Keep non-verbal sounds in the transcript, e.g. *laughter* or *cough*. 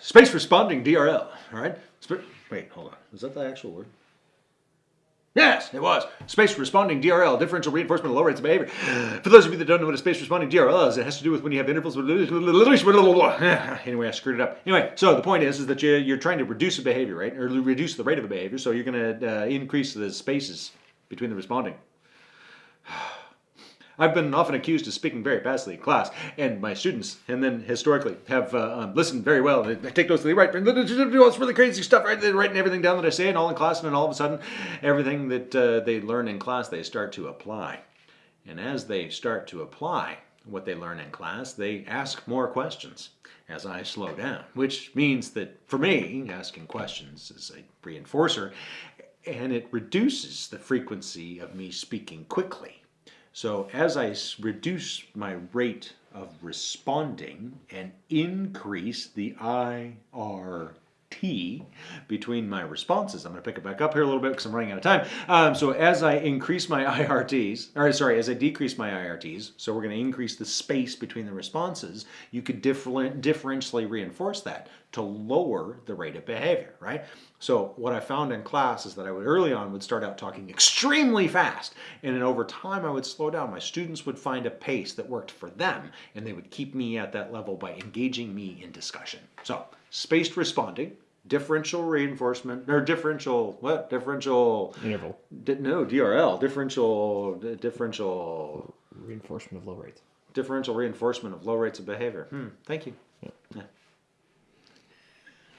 Spaced responding DRL. All right. Sp- wait, hold on. Is that the actual word? Yes, it was. Spaced responding DRL, differential reinforcement of low rates of behavior. For those of you that don't know what a spaced responding DRL is, it has to do with when you have intervals with *laughs* anyway, I screwed it up. Anyway, so the point is, is that you, you're trying to reduce a behavior, right? Or reduce the rate of a behavior, so you're going to uh, increase the spaces between the responding. I've been often accused of speaking very fastly in class, and my students, and then historically, have uh, um, listened very well. They take notes, they write, all this really crazy stuff, right? They're writing everything down that I say, and all in class, and then all of a sudden, everything that uh, they learn in class, they start to apply. And as they start to apply what they learn in class, they ask more questions as I slow down, which means that for me, asking questions is a reinforcer, and it reduces the frequency of me speaking quickly. So as I reduce my rate of responding and increase the IRT between my responses, I'm going to pick it back up here a little bit because I'm running out of time. Um, so as I increase my *laughs* IRTs, or sorry, as I decrease my IRTs, so we're going to increase the space between the responses, you could different, differentially reinforce that to lower the rate of behavior, right? So what I found in class is that I would early on would start out talking extremely fast and then over time I would slow down. My students would find a pace that worked for them and they would keep me at that level by engaging me in discussion. So spaced responding, differential reinforcement or differential what? Differential interval. di, no DRL differential differential. Reinforcement of low rates. Differential reinforcement of low rates of behavior. Hmm, thank you.